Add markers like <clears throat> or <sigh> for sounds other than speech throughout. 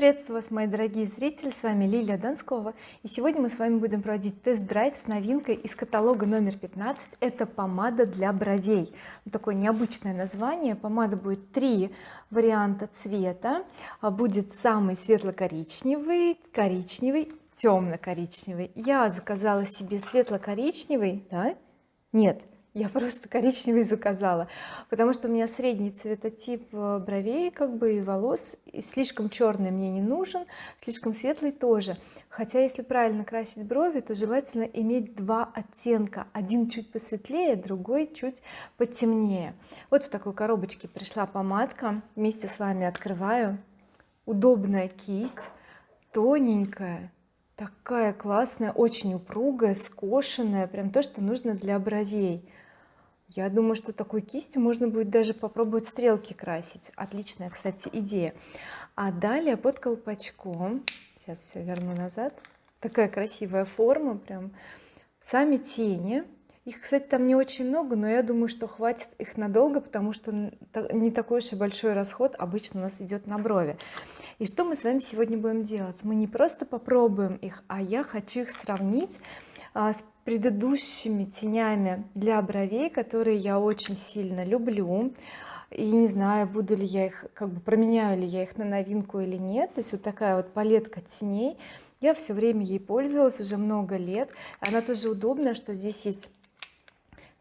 приветствую вас мои дорогие зрители с вами Лилия Донскова и сегодня мы с вами будем проводить тест-драйв с новинкой из каталога номер 15 это помада для бровей. Такое необычное название. Помада будет три варианта цвета. А будет самый светло-коричневый коричневый темно-коричневый я заказала себе светло-коричневый. Да? Нет я просто коричневый заказала. Потому что у меня средний цветотип э, бровей как бы и волос и слишком черный мне не нужен слишком светлый тоже. Хотя если правильно красить брови то желательно иметь два оттенка. Один чуть посветлее другой чуть потемнее. Вот в такой коробочке пришла помадка. Вместе с вами открываю. Удобная кисть тоненькая такая классная очень упругая скошенная. Прям то что нужно для бровей я думаю что такой кистью можно будет даже попробовать стрелки красить. Отличная кстати идея. А далее под колпачком сейчас все верну назад такая красивая форма прям сами тени. Их кстати там не очень много но я думаю что хватит их надолго потому что не такой уж и большой расход обычно у нас идет на брови. И что мы с вами сегодня будем делать? Мы не просто попробуем их а я хочу их сравнить с предыдущими тенями для бровей которые я очень сильно люблю. И не знаю буду ли я их как бы променяю ли я их на новинку или нет. То есть вот такая вот палетка теней. Я все время ей пользовалась уже много лет. Она тоже удобная что здесь есть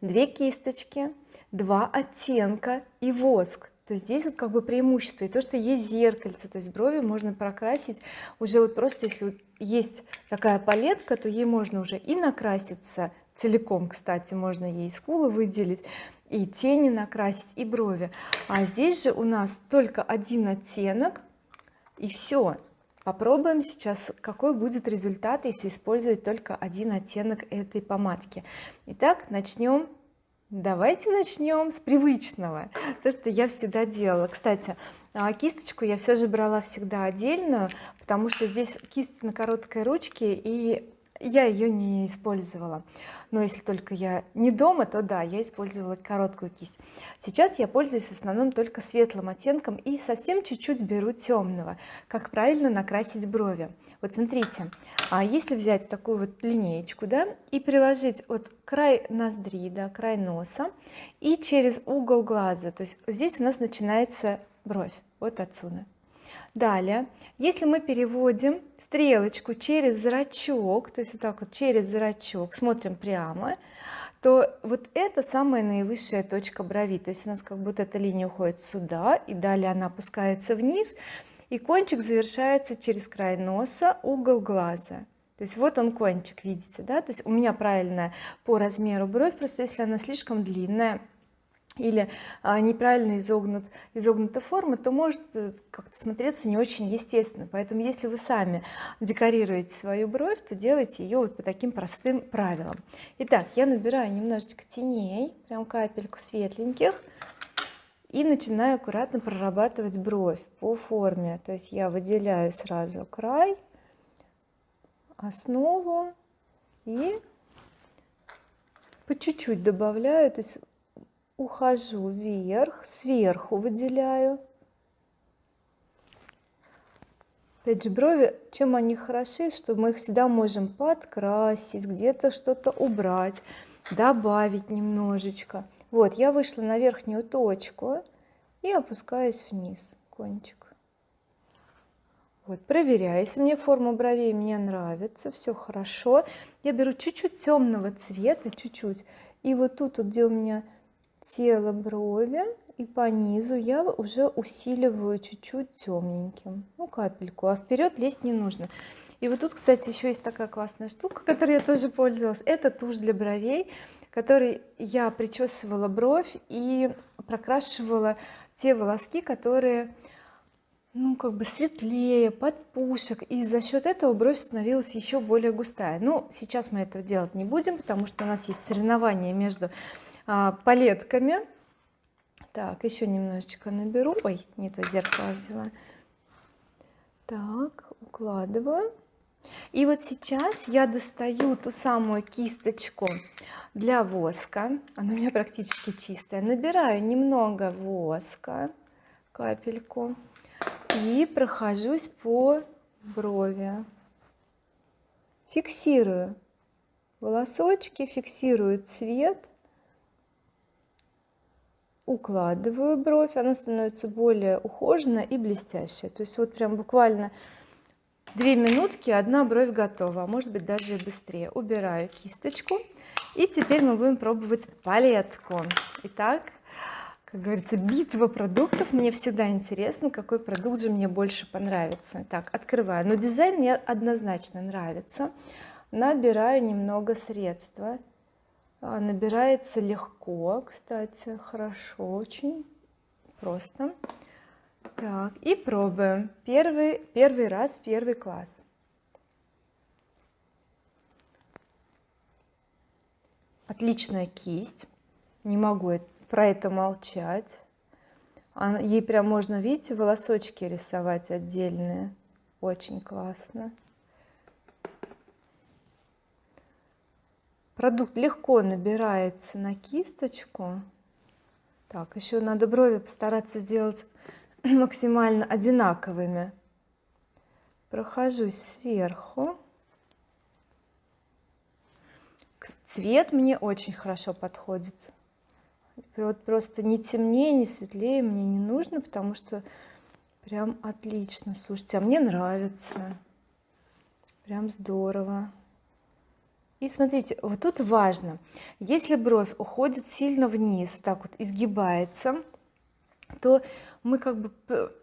две кисточки два оттенка и воск то здесь вот как бы преимущество и то что есть зеркальце то есть брови можно прокрасить уже вот просто если есть такая палетка то ей можно уже и накраситься. Целиком кстати можно ей скулы выделить и тени накрасить и брови. А здесь же у нас только один оттенок и все попробуем сейчас какой будет результат если использовать только один оттенок этой помадки. Итак начнем давайте начнем с привычного то что я всегда делала. Кстати а, кисточку я все же брала всегда отдельную потому что здесь кисть на короткой ручке и я ее не использовала. Но если только я не дома то да я использовала короткую кисть. Сейчас я пользуюсь в основном только светлым оттенком и совсем чуть-чуть беру темного как правильно накрасить брови. Вот смотрите а если взять такую вот линеечку да и приложить вот край ноздри да край носа и через угол глаза то есть здесь у нас начинается бровь. Вот отсюда далее. Если мы переводим стрелочку через зрачок то есть вот так вот через зрачок смотрим прямо то вот это самая наивысшая точка брови. То есть у нас как будто эта линия уходит сюда и далее она опускается вниз и кончик завершается через край носа угол глаза. То есть вот он кончик видите да? То есть у меня правильная по размеру бровь просто если она слишком длинная или а, неправильно изогнут изогнута форма то может э, как-то смотреться не очень естественно. Поэтому если вы сами декорируете свою бровь то делайте ее вот по таким простым правилам. Итак я набираю немножечко теней прям капельку светленьких и начинаю аккуратно прорабатывать бровь по форме. То есть я выделяю сразу край основу и по чуть-чуть добавляю. То есть ухожу вверх сверху выделяю. Опять же брови чем они хороши что мы их всегда можем подкрасить где-то что-то убрать добавить немножечко. Вот я вышла на верхнюю точку и опускаюсь вниз кончик. Вот проверяю если мне форма бровей мне нравится все хорошо. Я беру чуть-чуть темного цвета чуть-чуть. И вот тут вот где у меня тело брови и по низу я уже усиливаю чуть-чуть темненьким ну капельку а вперед лезть не нужно. И вот тут кстати еще есть такая классная штука которой я тоже пользовалась. Это тушь для бровей которой я причесывала бровь и прокрашивала те волоски которые ну как бы светлее подпушек и за счет этого бровь становилась еще более густая. Ну сейчас мы этого делать не будем потому что у нас есть соревнования между а, палетками. Так еще немножечко наберу. Ой не то зеркало взяла. Так укладываю. И вот сейчас я достаю ту самую кисточку для воска. Она у меня практически чистая. Набираю немного воска капельку и прохожусь по брови. Фиксирую волосочки фиксирую цвет укладываю бровь она становится более ухоженная и блестящая то есть вот прям буквально две минутки одна бровь готова а может быть даже и быстрее. Убираю кисточку и теперь мы будем пробовать палетку. Итак как говорится битва продуктов. Мне всегда интересно какой продукт же мне больше понравится. Так открываю. Но дизайн мне однозначно нравится. Набираю немного средства набирается легко кстати хорошо очень просто. Так и пробуем. Первый первый раз первый класс. Отличная кисть. Не могу про это молчать. Ей прям можно видите волосочки рисовать отдельные. Очень классно продукт легко набирается на кисточку. Так еще надо брови постараться сделать <clears throat> максимально одинаковыми. Прохожусь сверху. Цвет мне очень хорошо подходит. Вот просто не темнее не светлее мне не нужно потому что прям отлично. Слушайте а мне нравится. Прям здорово и смотрите вот тут важно. Если бровь уходит сильно вниз вот так вот изгибается то мы как бы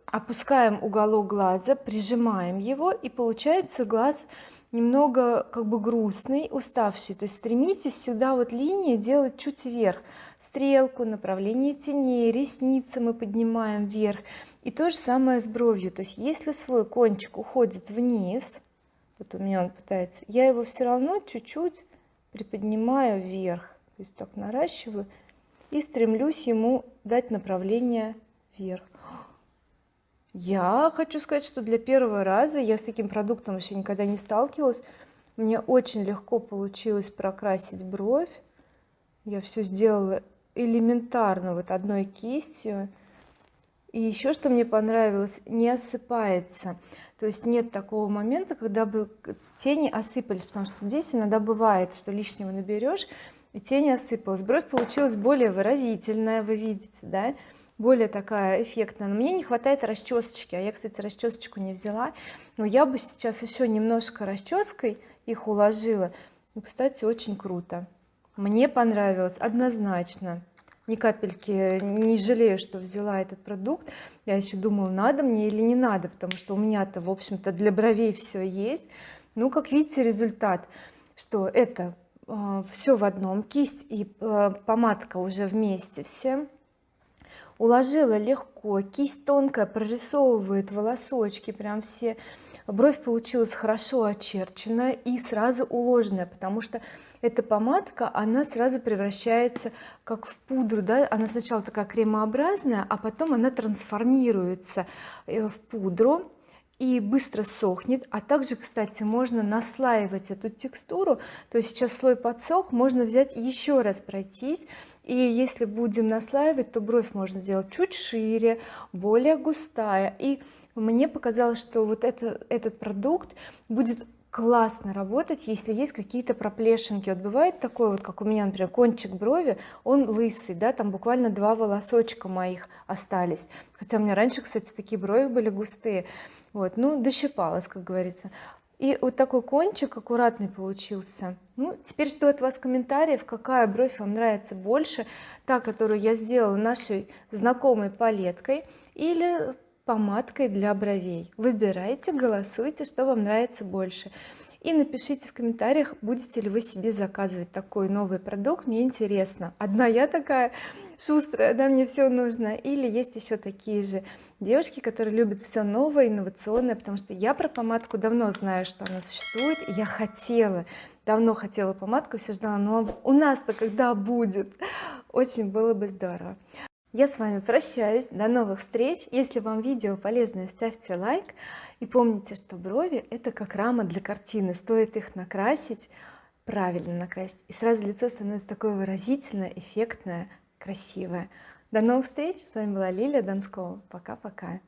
опускаем уголок глаза прижимаем его и получается глаз немного как бы грустный уставший. То есть стремитесь всегда вот линии делать чуть вверх. Стрелку направление теней ресницы мы поднимаем вверх. И то же самое с бровью. То есть если свой кончик уходит вниз вот у меня он пытается. Я его все равно чуть-чуть приподнимаю вверх то есть так наращиваю и стремлюсь ему дать направление вверх. Я хочу сказать что для первого раза я с таким продуктом еще никогда не сталкивалась. Мне очень легко получилось прокрасить бровь. Я все сделала элементарно вот одной кистью и еще что мне понравилось не осыпается. То есть нет такого момента когда бы тени осыпались потому что здесь иногда бывает что лишнего наберешь и тень осыпалась. Бровь получилась более выразительная вы видите да более такая эффектная. Но мне не хватает расчесочки а я кстати расчесочку не взяла. Но я бы сейчас еще немножко расческой их уложила. Ну, кстати очень круто. Мне понравилось однозначно ни капельки не жалею что взяла этот продукт. Я еще думала надо мне или не надо потому что у меня-то в общем-то для бровей все есть. Ну как видите результат что это э, все в одном кисть и э, помадка уже вместе все. Уложила легко кисть тонкая прорисовывает волосочки прям все бровь получилась хорошо очерченная и сразу уложенная потому что эта помадка она сразу превращается как в пудру да. Она сначала такая кремообразная а потом она трансформируется э, в пудру и быстро сохнет. А также кстати можно наслаивать эту текстуру. То есть сейчас слой подсох можно взять еще раз пройтись. И если будем наслаивать то бровь можно сделать чуть шире более густая. И мне показалось что вот это, этот продукт будет классно работать если есть какие-то проплешинки. Вот бывает такое вот как у меня например кончик брови он лысый да там буквально два волосочка моих остались. Хотя у меня раньше кстати такие брови были густые. Вот ну дощипалась как говорится. И вот такой кончик аккуратный получился. Ну теперь жду от вас комментариев какая бровь вам нравится больше та которую я сделала нашей знакомой палеткой или помадкой для бровей. Выбирайте голосуйте что вам нравится больше. И напишите в комментариях будете ли вы себе заказывать такой новый продукт. Мне интересно. Одна я такая шустрая да мне все нужно. Или есть еще такие же девушки которые любят все новое инновационное потому что я про помадку давно знаю что она существует я хотела давно хотела помадку все ждала но у нас-то когда будет? Очень было бы здорово я с вами прощаюсь. До новых встреч. Если вам видео полезное ставьте лайк. И помните что брови это как рама для картины. Стоит их накрасить правильно накрасить и сразу лицо становится такое выразительное эффектное красивое. До новых встреч. С вами была Лилия Донскова пока-пока